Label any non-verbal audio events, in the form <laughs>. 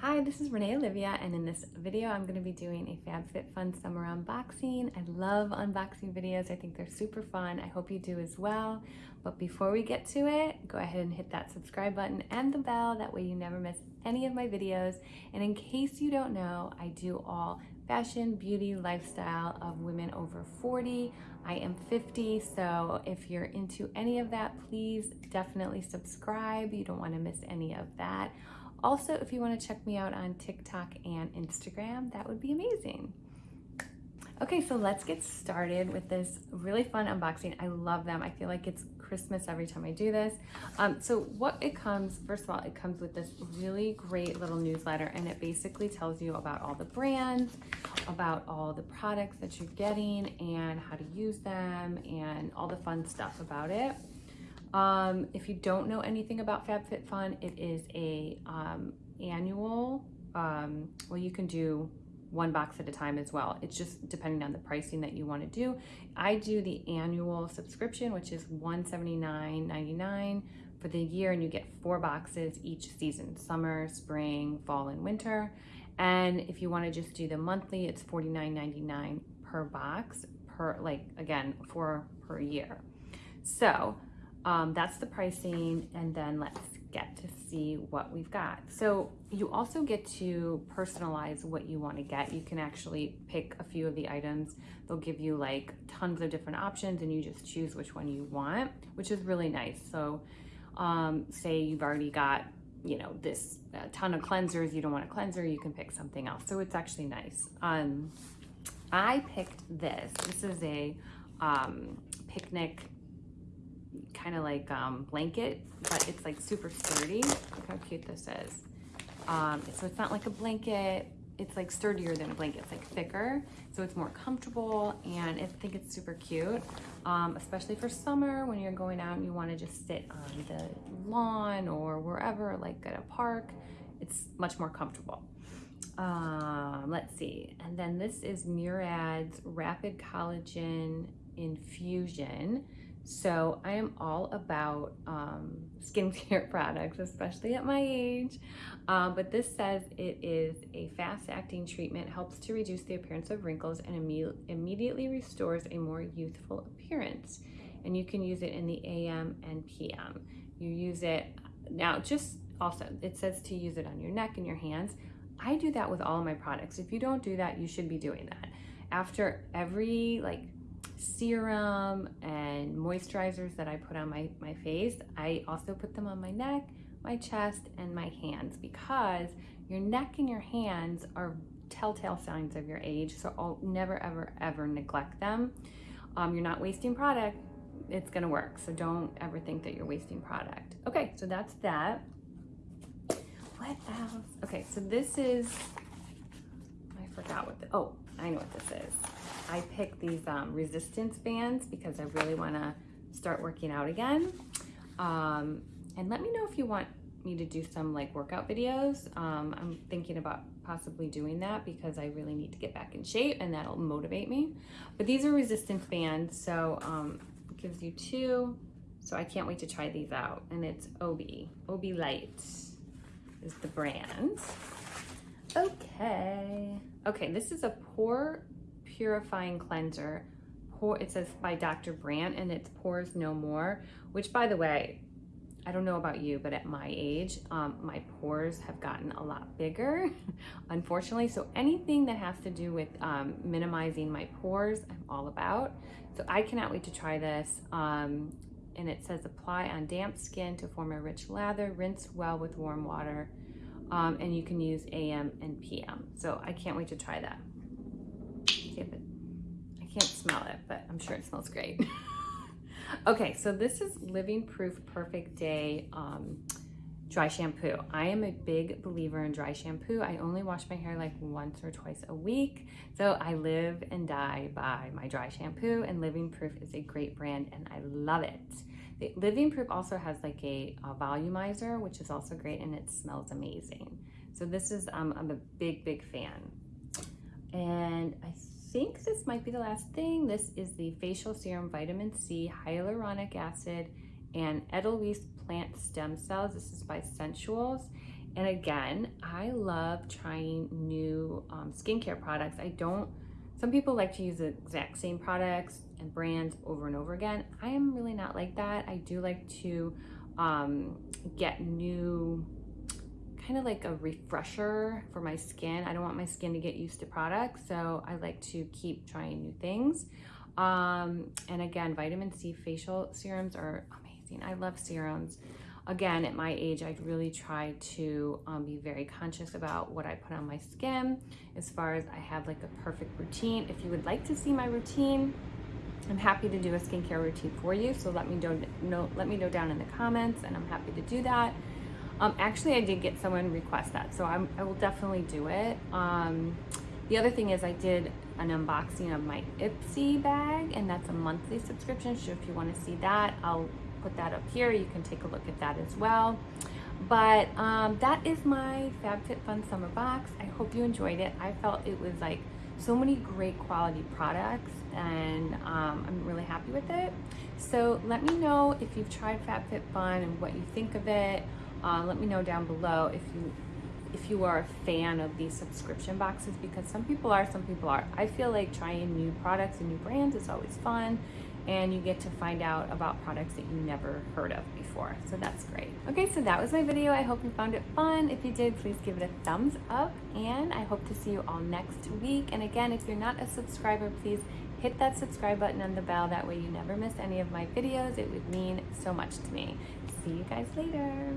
Hi, this is Renee Olivia, and in this video, I'm going to be doing a FabFitFun summer unboxing. I love unboxing videos. I think they're super fun. I hope you do as well. But before we get to it, go ahead and hit that subscribe button and the bell. That way you never miss any of my videos. And in case you don't know, I do all fashion, beauty, lifestyle of women over 40. I am 50, so if you're into any of that, please definitely subscribe. You don't want to miss any of that. Also, if you want to check me out on TikTok and Instagram, that would be amazing. Okay, so let's get started with this really fun unboxing. I love them. I feel like it's Christmas every time I do this. Um, so what it comes, first of all, it comes with this really great little newsletter and it basically tells you about all the brands, about all the products that you're getting and how to use them and all the fun stuff about it. Um, if you don't know anything about FabFitFun, it is a um, annual, um, well, you can do one box at a time as well. It's just depending on the pricing that you want to do. I do the annual subscription, which is $179.99 for the year, and you get four boxes each season, summer, spring, fall, and winter. And if you want to just do the monthly, it's $49.99 per box, per like, again, four per year. So um, that's the pricing, and then let's get to see what we've got. So you also get to personalize what you want to get. You can actually pick a few of the items. They'll give you like tons of different options and you just choose which one you want, which is really nice. So um, say you've already got, you know, this ton of cleansers, you don't want a cleanser, you can pick something else. So it's actually nice. Um, I picked this. This is a um, picnic kind of like um, blanket, but it's like super sturdy. Look how cute this is. Um, so it's not like a blanket. It's like sturdier than a blanket. It's like thicker, so it's more comfortable, and I think it's super cute, um, especially for summer when you're going out and you want to just sit on the lawn or wherever, like at a park. It's much more comfortable. Um, let's see. And then this is Murad's Rapid Collagen Infusion. So I am all about um, skincare <laughs> products, especially at my age. Um, but this says it is a fast-acting treatment, helps to reduce the appearance of wrinkles and imme immediately restores a more youthful appearance. And you can use it in the AM and PM. You use it, now just also, it says to use it on your neck and your hands. I do that with all my products. If you don't do that, you should be doing that. After every like serum and moisturizers that I put on my, my face, I also put them on my neck, my chest, and my hands because your neck and your hands are telltale signs of your age. So I'll never, ever, ever neglect them. Um, you're not wasting product. It's gonna work. So don't ever think that you're wasting product. Okay, so that's that. What else? Okay, so this is, I forgot what the, oh, I know what this is. I picked these um, resistance bands because I really wanna start working out again. Um, and let me know if you want me to do some like workout videos. Um, I'm thinking about possibly doing that because I really need to get back in shape and that'll motivate me. But these are resistance bands, so um, it gives you two. So I can't wait to try these out. And it's Obi, Obi Light is the brand. Okay. Okay, this is a pore purifying cleanser. It says by Dr. Brandt and it's Pores No More, which by the way, I don't know about you, but at my age, um, my pores have gotten a lot bigger, <laughs> unfortunately. So anything that has to do with um, minimizing my pores, I'm all about. So I cannot wait to try this. Um, and it says apply on damp skin to form a rich lather, rinse well with warm water, um, and you can use AM and PM. So I can't wait to try that. It, I can't smell it, but I'm sure it smells great. <laughs> okay, so this is Living Proof Perfect Day um, dry shampoo. I am a big believer in dry shampoo. I only wash my hair like once or twice a week. So I live and die by my dry shampoo and Living Proof is a great brand and I love it. The Living Proof also has like a, a, volumizer, which is also great and it smells amazing. So this is, um, I'm a big, big fan. And I think this might be the last thing. This is the Facial Serum Vitamin C, Hyaluronic Acid, and Edelweiss Plant Stem Cells. This is by Sensuals. and again, I love trying new um, skincare products. I don't, some people like to use the exact same products and brands over and over again. I am really not like that. I do like to um, get new, kind of like a refresher for my skin. I don't want my skin to get used to products, so I like to keep trying new things. Um, and again, vitamin C facial serums are amazing. I love serums again, at my age, I'd really try to um, be very conscious about what I put on my skin as far as I have like a perfect routine. If you would like to see my routine, I'm happy to do a skincare routine for you. So let me know, know let me know down in the comments and I'm happy to do that. Um, actually, I did get someone request that, so I'm, I will definitely do it. Um, the other thing is I did an unboxing of my Ipsy bag and that's a monthly subscription. So if you want to see that, I'll put that up here. You can take a look at that as well. But um, that is my FabFitFun summer box. I hope you enjoyed it. I felt it was like so many great quality products and um, I'm really happy with it. So let me know if you've tried FabFitFun and what you think of it. Uh, let me know down below if you if you are a fan of these subscription boxes because some people are, some people are. I feel like trying new products and new brands is always fun and you get to find out about products that you never heard of before. So that's great. Okay, so that was my video. I hope you found it fun. If you did, please give it a thumbs up and I hope to see you all next week. And again, if you're not a subscriber, please hit that subscribe button and the bell. That way you never miss any of my videos. It would mean so much to me. See you guys later.